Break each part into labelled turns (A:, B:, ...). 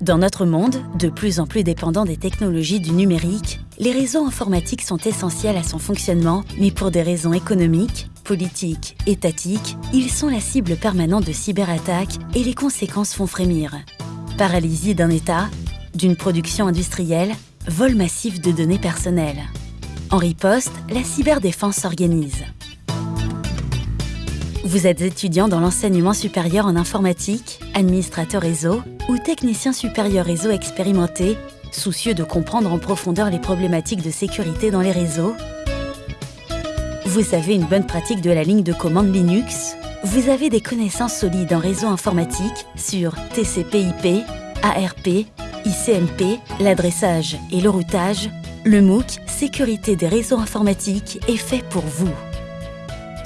A: Dans notre monde, de plus en plus dépendant des technologies du numérique, les réseaux informatiques sont essentiels à son fonctionnement, mais pour des raisons économiques, politiques, étatiques, ils sont la cible permanente de cyberattaques et les conséquences font frémir. Paralysie d'un État, d'une production industrielle, vol massif de données personnelles. En riposte, la cyberdéfense s'organise. Vous êtes étudiant dans l'enseignement supérieur en informatique, administrateur réseau ou technicien supérieur réseau expérimenté, soucieux de comprendre en profondeur les problématiques de sécurité dans les réseaux? Vous avez une bonne pratique de la ligne de commande Linux? Vous avez des connaissances solides en réseau informatique sur TCP/IP, ARP, ICMP, l'adressage et le routage? Le MOOC Sécurité des réseaux informatiques est fait pour vous.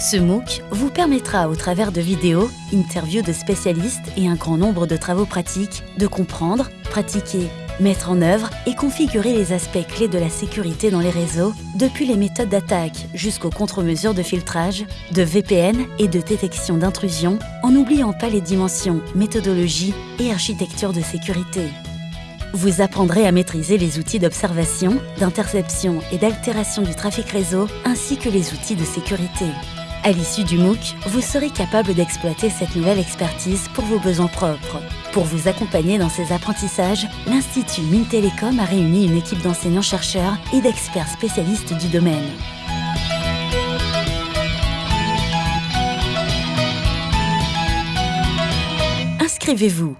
A: Ce MOOC vous permettra, au travers de vidéos, interviews de spécialistes et un grand nombre de travaux pratiques, de comprendre, pratiquer, mettre en œuvre et configurer les aspects clés de la sécurité dans les réseaux, depuis les méthodes d'attaque jusqu'aux contre-mesures de filtrage, de VPN et de détection d'intrusion, en n'oubliant pas les dimensions méthodologie et architecture de sécurité. Vous apprendrez à maîtriser les outils d'observation, d'interception et d'altération du trafic réseau, ainsi que les outils de sécurité. À l'issue du MOOC, vous serez capable d'exploiter cette nouvelle expertise pour vos besoins propres. Pour vous accompagner dans ces apprentissages, l'Institut Mintelecom a réuni une équipe d'enseignants-chercheurs et d'experts spécialistes du domaine. Inscrivez-vous